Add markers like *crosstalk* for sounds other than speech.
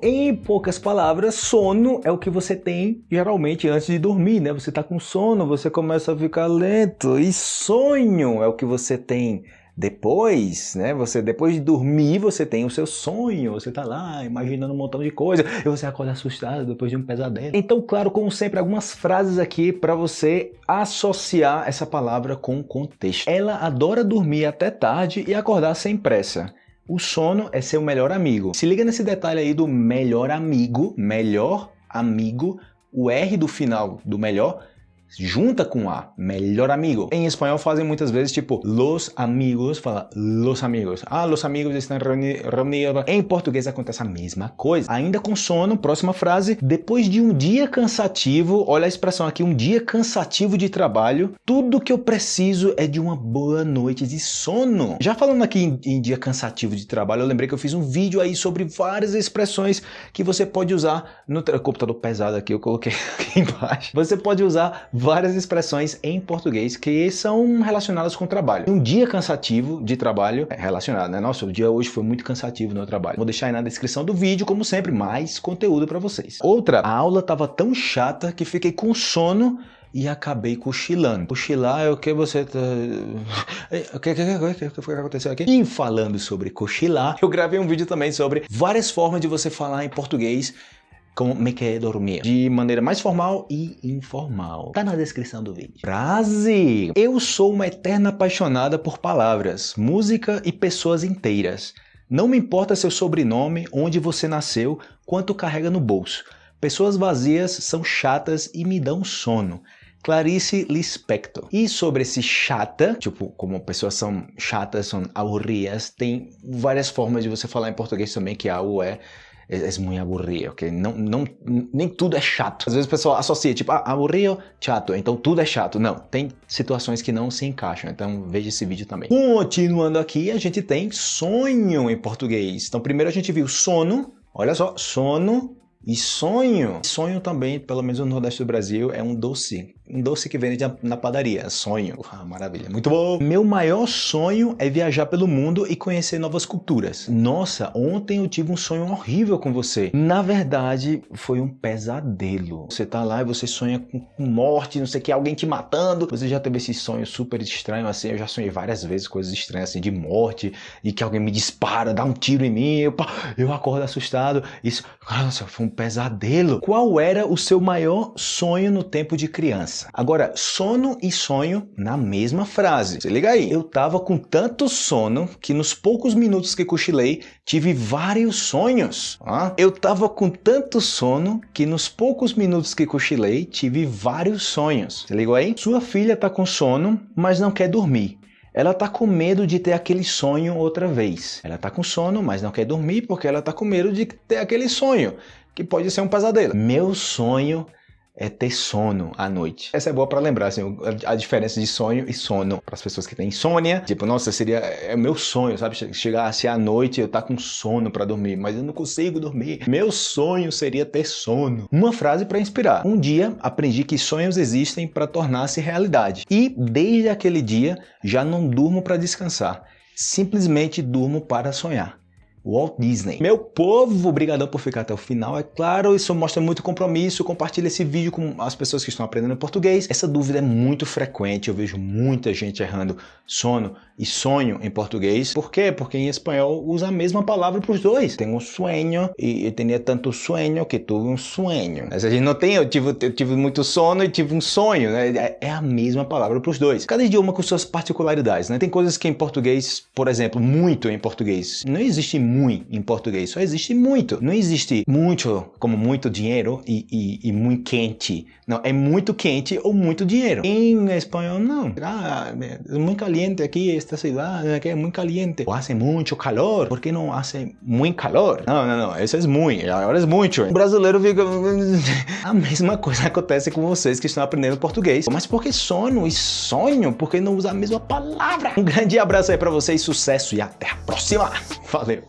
Em poucas palavras, sono é o que você tem geralmente antes de dormir, né? Você tá com sono, você começa a ficar lento. E sonho é o que você tem depois, né? Você depois de dormir, você tem o seu sonho, você tá lá imaginando um montão de coisa, e você acorda assustado depois de um pesadelo. Então, claro, como sempre, algumas frases aqui para você associar essa palavra com o contexto. Ela adora dormir até tarde e acordar sem pressa. O sono é seu melhor amigo. Se liga nesse detalhe aí do melhor amigo, melhor amigo, o R do final do melhor junta com a, melhor amigo. Em espanhol fazem muitas vezes tipo los amigos, fala los amigos. Ah, los amigos estão reunidos. Em português acontece a mesma coisa. Ainda com sono, próxima frase, depois de um dia cansativo, olha a expressão aqui, um dia cansativo de trabalho, tudo que eu preciso é de uma boa noite de sono. Já falando aqui em, em dia cansativo de trabalho, eu lembrei que eu fiz um vídeo aí sobre várias expressões que você pode usar no computador pesado aqui, eu coloquei *laughs* aqui embaixo. Você pode usar várias expressões em português que são relacionadas com o trabalho. Um dia cansativo de trabalho é relacionado, né? Nossa, o dia hoje foi muito cansativo no trabalho. Vou deixar aí na descrição do vídeo, como sempre, mais conteúdo para vocês. Outra, a aula estava tão chata que fiquei com sono e acabei cochilando. Cochilar é o que você tá... *laughs* O que, que, que, que, que aconteceu aqui? E falando sobre cochilar, eu gravei um vídeo também sobre várias formas de você falar em português como me quer dormir, de maneira mais formal e informal. Tá na descrição do vídeo. Frase! Eu sou uma eterna apaixonada por palavras, música e pessoas inteiras. Não me importa seu sobrenome, onde você nasceu, quanto carrega no bolso. Pessoas vazias são chatas e me dão sono. Clarice Lispector. E sobre esse chata, tipo, como pessoas são chatas, são aburridas, tem várias formas de você falar em português também, que algo é é muito aburrido, ok? Não, não, nem tudo é chato. Às vezes o pessoal associa, tipo, ah, aburrido, chato, então tudo é chato. Não, tem situações que não se encaixam, então veja esse vídeo também. Continuando aqui, a gente tem sonho em português. Então primeiro a gente viu sono, olha só, sono, e sonho, sonho também, pelo menos no Nordeste do Brasil, é um doce. Um doce que vende na padaria, sonho. Ah, maravilha, muito bom! Meu maior sonho é viajar pelo mundo e conhecer novas culturas. Nossa, ontem eu tive um sonho horrível com você. Na verdade, foi um pesadelo. Você tá lá e você sonha com morte, não sei o que, alguém te matando. Você já teve esse sonho super estranho assim? Eu já sonhei várias vezes coisas estranhas assim, de morte, e que alguém me dispara, dá um tiro em mim, eu, eu acordo assustado. Isso, nossa, foi um pesadelo. Qual era o seu maior sonho no tempo de criança? Agora, sono e sonho na mesma frase. Se liga aí. Eu tava com tanto sono que nos poucos minutos que cochilei, tive vários sonhos. Ah, eu tava com tanto sono que nos poucos minutos que cochilei, tive vários sonhos. Se ligou aí? Sua filha tá com sono, mas não quer dormir. Ela está com medo de ter aquele sonho outra vez. Ela está com sono, mas não quer dormir porque ela está com medo de ter aquele sonho que pode ser um pesadelo. Meu sonho é ter sono à noite. Essa é boa para lembrar, assim, a diferença de sonho e sono. Para as pessoas que têm insônia, tipo, nossa, seria é meu sonho, sabe? Chegar assim à noite e eu tá com sono para dormir, mas eu não consigo dormir. Meu sonho seria ter sono. Uma frase para inspirar. Um dia aprendi que sonhos existem para tornar-se realidade. E desde aquele dia já não durmo para descansar. Simplesmente durmo para sonhar. Walt Disney. Meu povo, obrigadão por ficar até o final, é claro, isso mostra muito compromisso, compartilha esse vídeo com as pessoas que estão aprendendo português. Essa dúvida é muito frequente, eu vejo muita gente errando sono e sonho em português. Por quê? Porque em espanhol usa a mesma palavra para os dois. Tenho um sonho e eu tinha tanto sonho que tive um sonho. A gente não tem, eu tive, eu tive muito sono e tive um sonho, né? É, é a mesma palavra para os dois. Cada idioma com suas particularidades, né? Tem coisas que em português, por exemplo, muito em português, não existe muito em português, só existe muito. Não existe muito como muito dinheiro e, e, e muito quente. Não, é muito quente ou muito dinheiro. Em espanhol, não. Ah, é muito caliente aqui, esta cidade que é muito caliente. Ou hace muito calor. Por que não hace muito calor? Não, não, não. Esse é muito. Agora é muito. O brasileiro fica... *laughs* A mesma coisa acontece com vocês que estão aprendendo português. Mas por que sono e sonho? Por que não usa a mesma palavra? Um grande abraço aí pra vocês, sucesso e até a próxima. Valeu!